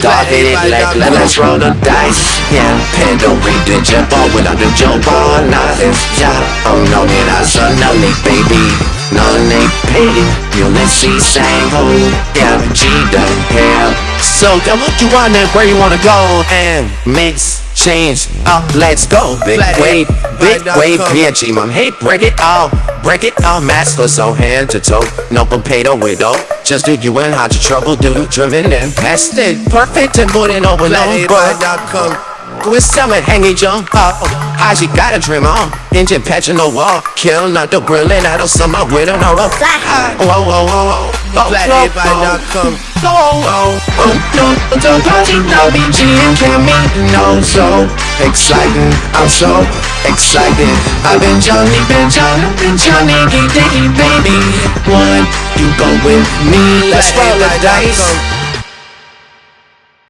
Dog hit it like let us roll the dice. Yeah, Pandora did jump on without the jump on I'm no need a son of me baby. None ain't paid Ulysses sang ho Yeah, G done hell So come what you want and where you wanna go And mix change uh, let's go. Big wave big wave PNG mom hey break it all break it all master so hand to toe. No potato widow just do you and hide your trouble do driven and past it perfect and putting over no but with summer hanging jump up I she got a dream on. Engine patching the wall kill not the grilling out of summer with an aura. Fly high whoa whoa whoa whoa Flatheadvibe.com Oh, oh, oh, no, don't party, no BG and Cammy, no, so exciting, I'm so excited. I've been Johnny, been Johnny, been Johnny, Dicky, baby. One, you go with me, let's roll the dice.